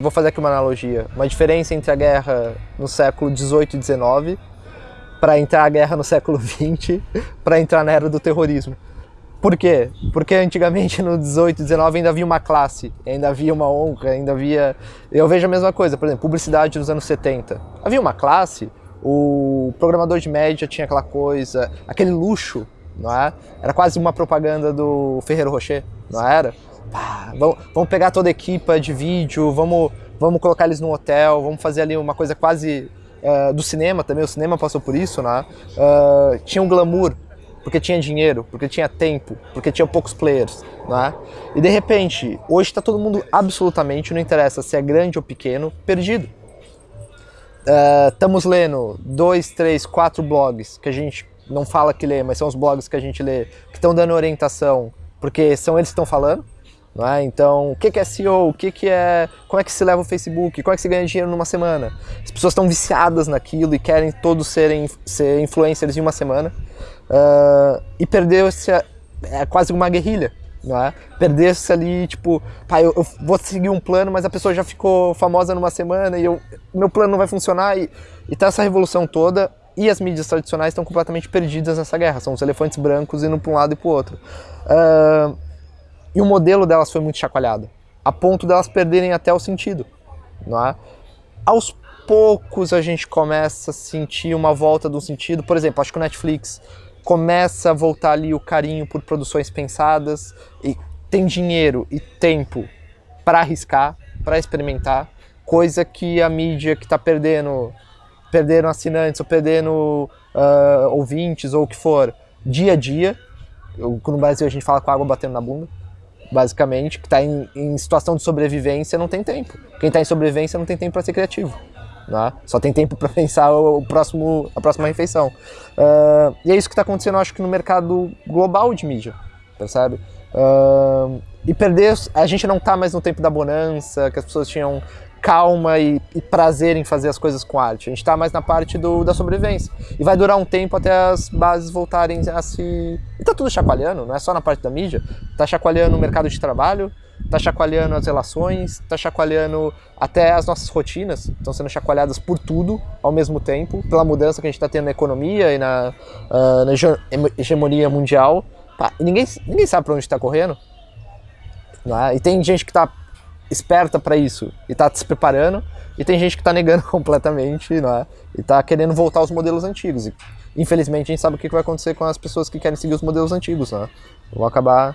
Vou fazer aqui uma analogia, uma diferença entre a guerra no século 18 e 19 para entrar a guerra no século 20 para entrar na era do terrorismo. Por quê? Porque antigamente no 18 e 19 ainda havia uma classe, ainda havia uma honra, ainda havia... Eu vejo a mesma coisa, por exemplo, publicidade nos anos 70. Havia uma classe, o programador de média tinha aquela coisa, aquele luxo, não é? Era quase uma propaganda do Ferreiro Rocher, não era? Pá, vamos, vamos pegar toda a equipa de vídeo, vamos, vamos colocar eles no hotel, vamos fazer ali uma coisa quase uh, do cinema também, o cinema passou por isso, né? Uh, tinha um glamour, porque tinha dinheiro, porque tinha tempo, porque tinha poucos players, né? E de repente, hoje está todo mundo absolutamente, não interessa se é grande ou pequeno, perdido. Estamos uh, lendo dois, três, quatro blogs que a gente não fala que lê, mas são os blogs que a gente lê, que estão dando orientação, porque são eles que estão falando, é? Então, o que é SEO? O que é, como é que se leva o Facebook? Como é que se ganha dinheiro numa semana? As pessoas estão viciadas naquilo e querem todos serem ser influencers em uma semana. Uh, e perdeu-se, é quase uma guerrilha. É? Perder-se ali, tipo, pá, eu, eu, vou seguir um plano, mas a pessoa já ficou famosa numa semana e eu, meu plano não vai funcionar. E, e tá essa revolução toda e as mídias tradicionais estão completamente perdidas nessa guerra. São os elefantes brancos indo para um lado e para o outro. Uh, e o modelo delas foi muito chacoalhado, a ponto delas perderem até o sentido. Não é? Aos poucos a gente começa a sentir uma volta do sentido. Por exemplo, acho que o Netflix começa a voltar ali o carinho por produções pensadas e tem dinheiro e tempo para arriscar, para experimentar, coisa que a mídia que está perdendo, perdendo assinantes ou perdendo uh, ouvintes ou o que for, dia a dia, no Brasil a gente fala com a água batendo na bunda, basicamente, que está em, em, situação de sobrevivência não tem tempo. Quem está em sobrevivência não tem tempo para ser criativo. Né? Só tem tempo para pensar o, próximo, a próxima refeição. Uh, e é isso que está acontecendo, acho que no mercado global de mídia, percebe? Uh, e perder, a gente não está mais no tempo da bonança, que as pessoas tinham calma e, e, prazer em fazer as coisas com arte. A gente está mais na parte do, da sobrevivência. E vai durar um tempo até as bases voltarem a se... E tá tudo chacoalhando, não é só na parte da mídia. Tá chacoalhando o mercado de trabalho, tá chacoalhando as relações, tá chacoalhando até as nossas rotinas. Estão sendo chacoalhadas por tudo ao mesmo tempo, pela mudança que a gente está tendo na economia e na, uh, na hegemonia mundial. E ninguém, ninguém sabe para onde está correndo. É? E tem gente que está esperta para isso e está se preparando, e tem gente que está negando completamente, é? E está querendo voltar aos modelos antigos. E, infelizmente, a gente sabe o que vai acontecer com as pessoas que querem seguir os modelos antigos, né? Vão acabar